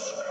Christ.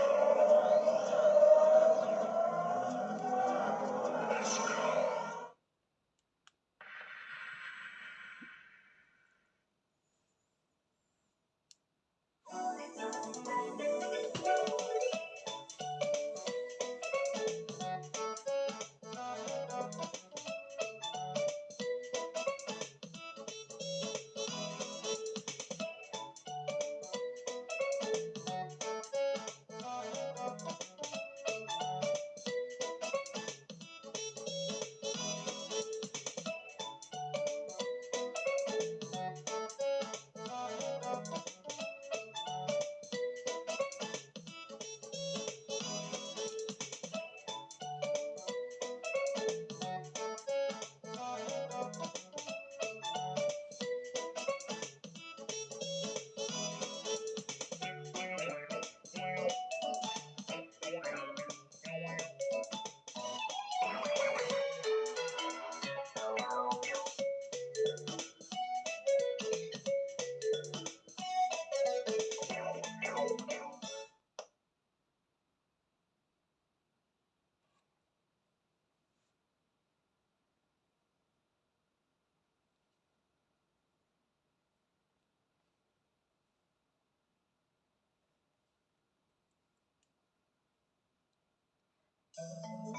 Thank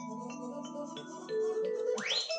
you.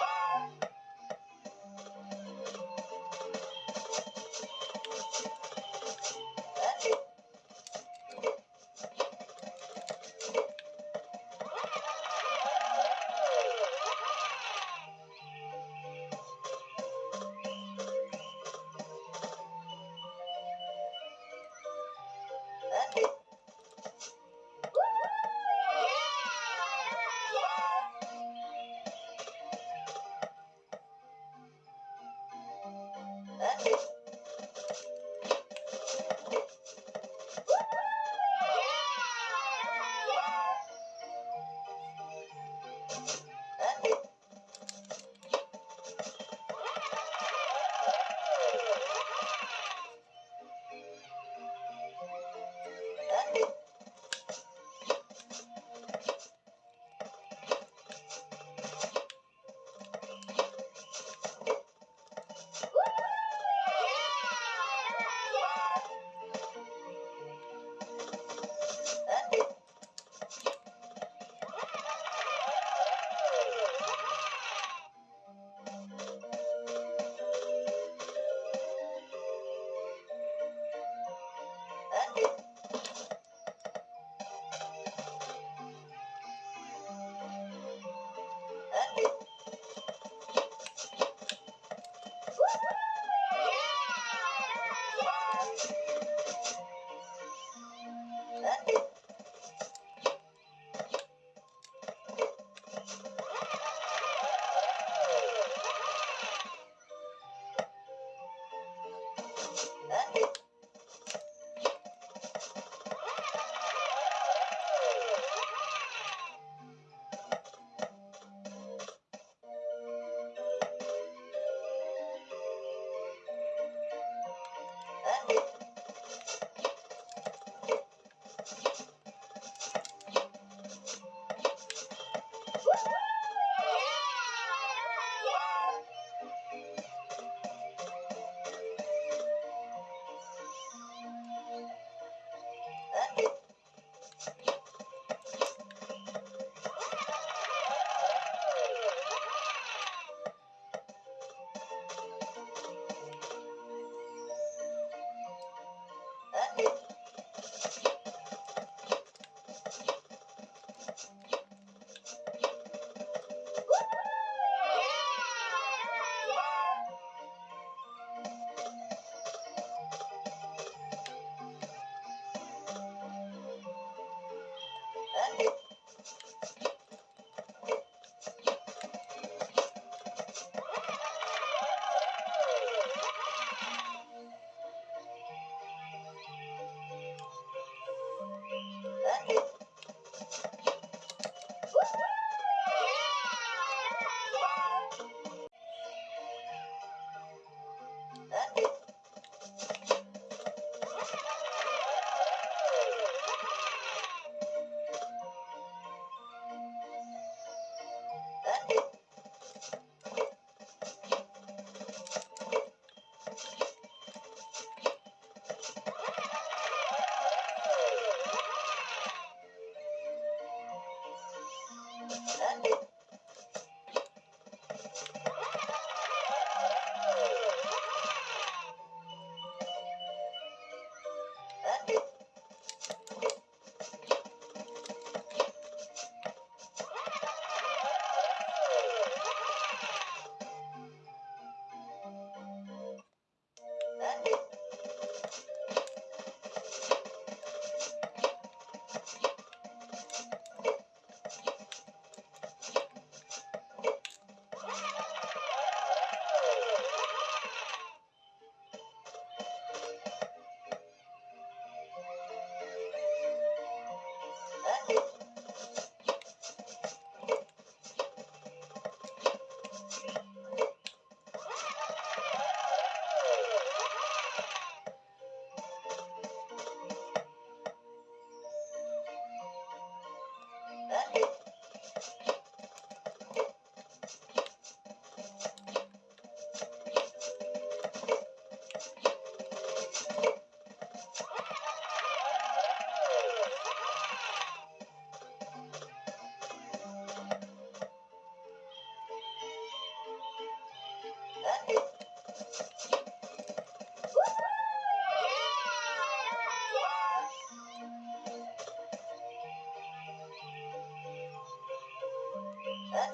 Yay!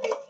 You